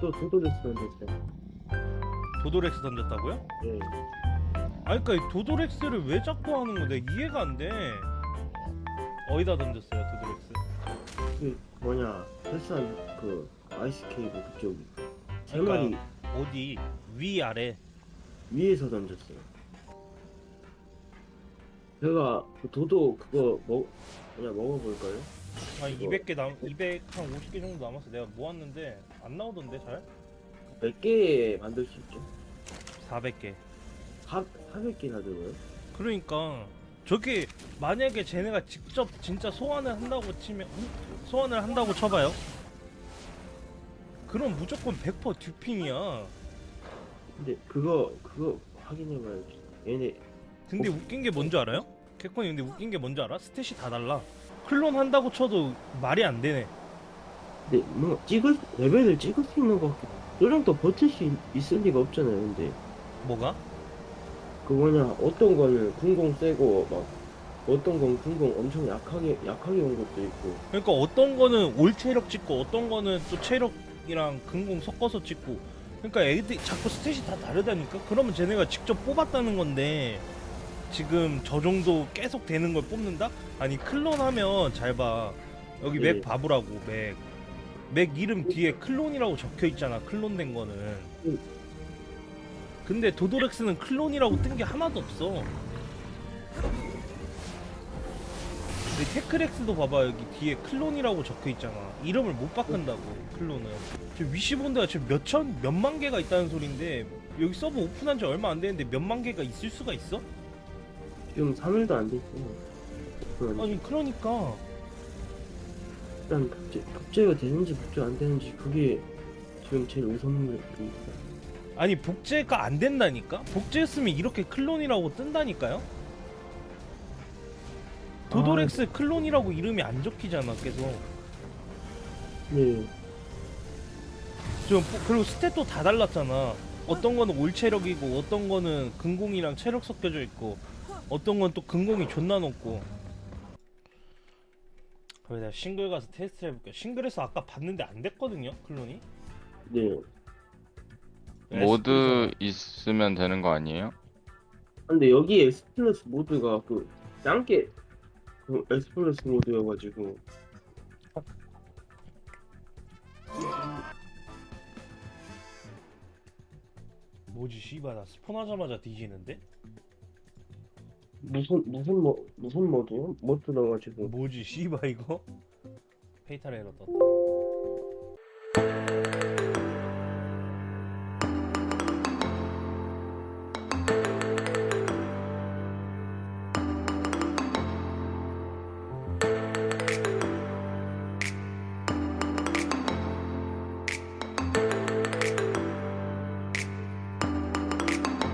또 도도렉스 던졌어요. 도도렉스 던졌다고요? 예. 아니 그니까 이 도도렉스를 왜 자꾸 하는 거야 이해가 안 돼 어디다 던졌어요 도도렉스 그 뭐냐 헬스한 그 아이스 케이크 그쪽이 세 그러니까- 마리 어디 위 아래 위에서 던졌어요. 제가 그 도도 그거 먹 그냥 먹어볼까요? 한 이거- 200개 남 200, 한 50개 정도 남았어 내가 모았는데 안 나오던데 잘? 몇개 만들 수 있죠? 400개 4 400개나 들어요? 그러니까 저게 만약에 쟤네가 직접 진짜 소환을 한다고 치면 음? 소환을 한다고 쳐봐요 그럼 무조건 100% 듀핑이야 근데 그거 그거 확인해봐야지. 얘네 근데 웃긴 게 뭔지 알아요? 개콘이 근데 웃긴 게 뭔지 알아? stat이 다 달라 클론 한다고 쳐도 말이 안 되네 근데 뭐 찍을 레벨을 찍을 수 있는 것 같긴. 저 정도 버틸 수 있, 있을 리가 없잖아요. 근데 뭐가? 그 뭐냐 어떤 거는 근공 세고 막 어떤 건 근공 엄청 약하게 약하게 온 것도 있고. 그러니까 어떤 거는 all 체력 찍고 어떤 거는 또 체력이랑 근공 섞어서 찍고 그러니까 애들이 자꾸 stat이 다 다르다니까 그러면 쟤네가 직접 뽑았다는 건데 지금 저 정도 계속 되는 걸 뽑는다? 아니 클론 하면 잘 봐 여기 예. 맥 봐보라고 맥. 맥 이름 뒤에 클론이라고 적혀 있잖아 클론 된 거는 음. 근데 도도렉스는 클론이라고 뜬 게 하나도 없어 근데 테크렉스도 봐봐 여기 뒤에 클론이라고 적혀 있잖아 이름을 못 바꾼다고 클론은 저 위시본드가 지금 몇천 몇만 개가 있다는 소린데 여기 서버 오픈한 지 얼마 안 되는데 몇만 개가 있을 수가 있어? 지금 3일도 안 됐어요. 그러니까 아니 그러니까 일단 복제, 복제가 되는지 복제 안 되는지 그게 지금 제일 우선입니다. 아니 복제가 안 된다니까? 복제했으면 이렇게 클론이라고 뜬다니까요? 도도렉스 클론이라고 이름이 안 적히잖아 계속 네. 지금 뭐- 그리고 스탯도 다 달랐잖아 어떤 거는 all 체력이고 어떤 거는 근공이랑 체력 섞여져 있고 어떤 건 또 근공이 존나 높고 그래 내가 싱글 가서 테스트 해볼게 싱글에서 아까 봤는데 안 됐거든요 클론이 네. 모드 있으면 되는 거 아니에요? 근데 여기 엑스플레스 모드가 그 짱게 그 엑스플레스 모드여가지고 뭐지 씨발 나 spawn하자마자 뒤지는데? 무슨 무슨 뭐 무슨 모드요? 모드 넣어가지고 뭐지 씨발 이거? fatal error 떴다